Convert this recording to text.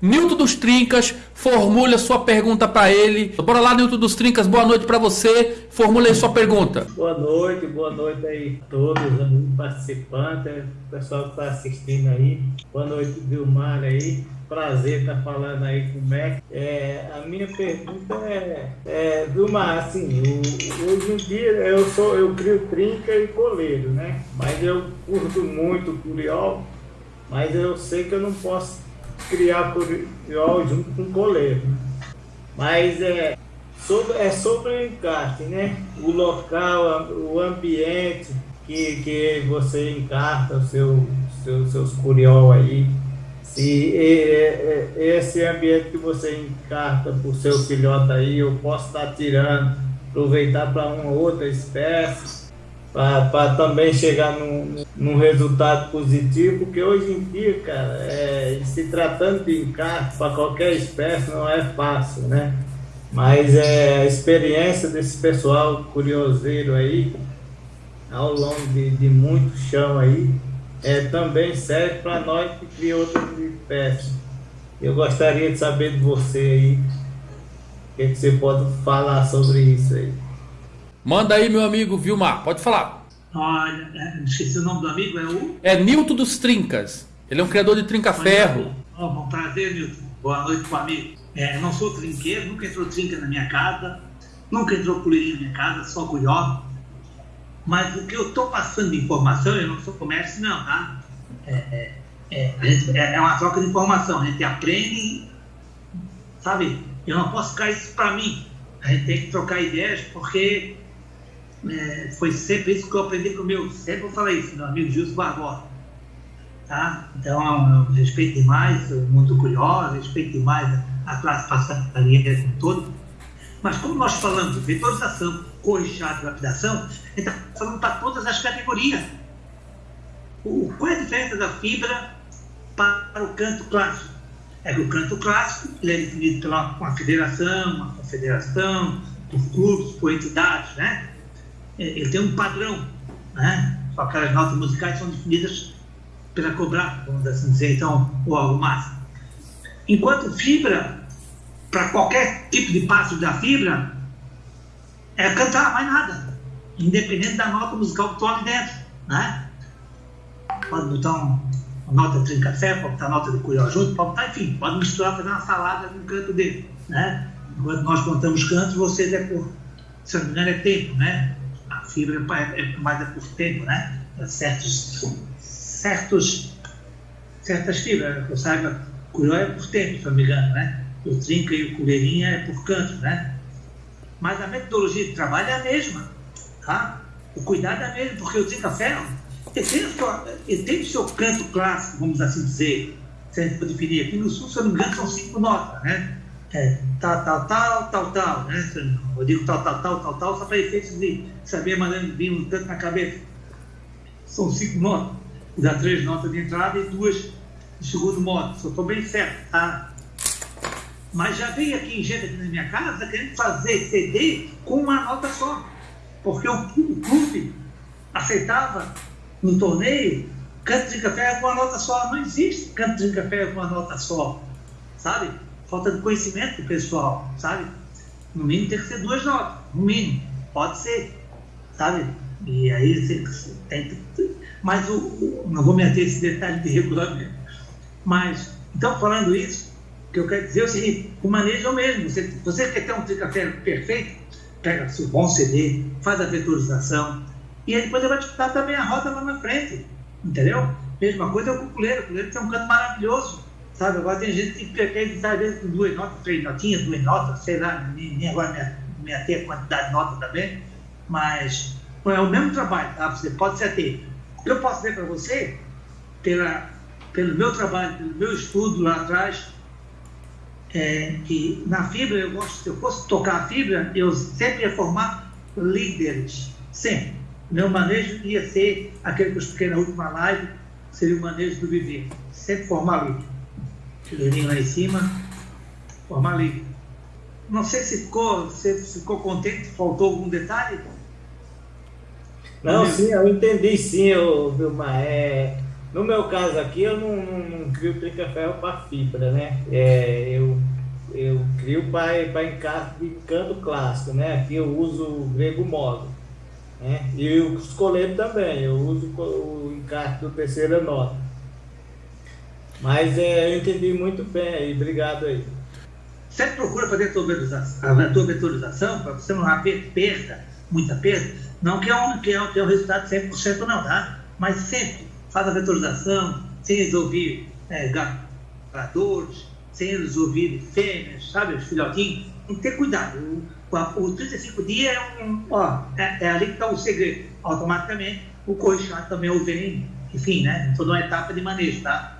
Nilton dos Trincas, formule a sua pergunta para ele. Bora lá, Nilton dos Trincas, boa noite para você. Formule aí sua pergunta. Boa noite, boa noite aí a todos os participantes, o pessoal que está assistindo aí. Boa noite, Vilmar aí. Prazer estar tá falando aí com o Mac. É, a minha pergunta é, é Vilmar, assim, o, hoje em dia eu sou, eu crio trinca e coleiro, né? Mas eu curto muito o curiol, mas eu sei que eu não posso criar curiol junto com coleiro. Mas é sobre, é sobre o encarte, né? O local, o ambiente que, que você encarta o seu, seu, seus curiol aí. Se esse ambiente que você encarta para o seu filhote aí, eu posso estar tirando, aproveitar para uma outra espécie para também chegar num, num, resultado positivo, porque hoje em dia, cara, é, se tratando de encarte para qualquer espécie não é fácil, né? Mas é, a experiência desse pessoal curioseiro aí, ao longo de, de muito chão aí, é, também serve para nós que cria outras espécies. Eu gostaria de saber de você aí, o que, que você pode falar sobre isso aí. Manda aí, meu amigo Vilmar, pode falar. Olha, é, esqueci o nome do amigo, é o? É Nilton dos Trincas. Ele é um criador de trinca-ferro. Oh, bom prazer, Nilton. Boa noite pro amigo. É, não sou trinqueiro, nunca entrou trinca na minha casa, nunca entrou colherinha na minha casa, só curió. Mas o que eu estou passando de informação, eu não sou comércio não, tá? É, é, é, é, é uma troca de informação, a gente aprende, sabe? Eu não posso ficar isso para mim. A gente tem que trocar ideias, porque é, foi sempre isso que eu aprendi com o meu, sempre eu falei isso, meu amigo Gilson Barbosa. Tá? Então, eu respeito demais o mundo curioso, respeito demais a classe passarinheira como todo. Mas como nós falamos de vetorização, corrichado e lapidação, a gente está falando para todas as categorias. O, qual é a diferença da fibra para o canto clássico? É que o canto clássico ele é definido pela uma federação, uma confederação, por clubes, por entidades, né? É, ele tem um padrão, né? Só aquelas notas musicais são definidas pela cobrar, vamos assim dizer, então, ou algo mais. Enquanto fibra, para qualquer tipo de passo da fibra, é cantar, mais nada. Independente da nota musical que estou ali dentro, né? Pode botar uma nota de café, pode botar nota de curió junto, pode botar, enfim, pode misturar, fazer uma salada no canto dele, né? Enquanto nós contamos cantos, vocês é por, se não me engano, é tempo, né? Fibra é, mais é por tempo, né? Certos, certos, certas fibras, eu saiba, curió é por tempo, se não me engano, né? O trinca e o colherinha é por canto, né? Mas a metodologia de trabalho é a mesma, tá? O cuidado é o mesmo, porque o trinca-ferro, ele tem, ele tem o seu canto clássico, vamos assim dizer, se a gente definir. Aqui no Sul, se eu não me engano, são cinco notas, né? É, tal, tal, tal, tal, tal, né? Eu digo tal, tal, tal, tal, tal, só para efeitos de saber de vir um tanto na cabeça. São cinco notas, dá três notas de entrada e duas de segundo modo, só estou bem certo, tá? Mas já veio aqui em gente aqui na minha casa querendo fazer CD com uma nota só, porque o, o clube aceitava no torneio canto de café com uma nota só, não existe canto de café com uma nota só, sabe? Falta de conhecimento do pessoal, sabe? No mínimo tem que ser duas notas, no mínimo. Pode ser, sabe? E aí você tem Mas o, o, não vou meter esse detalhe de regulamento. Mas, então, falando isso, o que eu quero dizer é o seguinte: o manejo é o mesmo. Você, você quer ter um tricafé perfeito? Pega seu bom CD, faz a vetorização, e aí depois ele vai disputar também a roda lá na frente. Entendeu? Mesma coisa é o cuculeiro. O cuculeiro tem um canto maravilhoso Sabe, agora tem gente que quer editar às com duas notas, três notinhas, duas notas, sei lá, nem, nem agora me, me a quantidade de notas também, mas é o mesmo trabalho, tá? Você pode se ater. Eu posso dizer para você, pela, pelo meu trabalho, pelo meu estudo lá atrás, é, que na fibra, eu gosto, se eu fosse tocar a fibra, eu sempre ia formar líderes, sempre. Meu manejo ia ser aquele que eu expliquei na última live, seria o manejo do viver, sempre formar líder fileirinho lá em cima, formar ali. Não sei se ficou, se ficou contente, faltou algum detalhe? Não, sim, eu entendi sim, Vilmar. É, No meu caso aqui, eu não, não, não crio trinca-ferro para fibra, né? É, eu, eu crio para encarte de canto clássico, né? Aqui eu uso o grego móvel. Né? E os coletes também, eu uso o encarte do terceira nota. Mas é, eu entendi muito bem aí, obrigado aí. Sempre procura fazer a tua vetorização, a vetorização para você não haver perda, muita perda. Não que é um, que é, que é um resultado 100% não, tá? Mas sempre faz a vetorização sem eles ouvir é, gatadores, sem eles ouvir fêmeas, sabe, os filhotinhos. Tem que ter cuidado. O, o, o 35 dias é, um, ó, é, é ali que está o segredo. Automaticamente, o corrichado também o vem, enfim, né? Toda uma etapa de manejo, tá?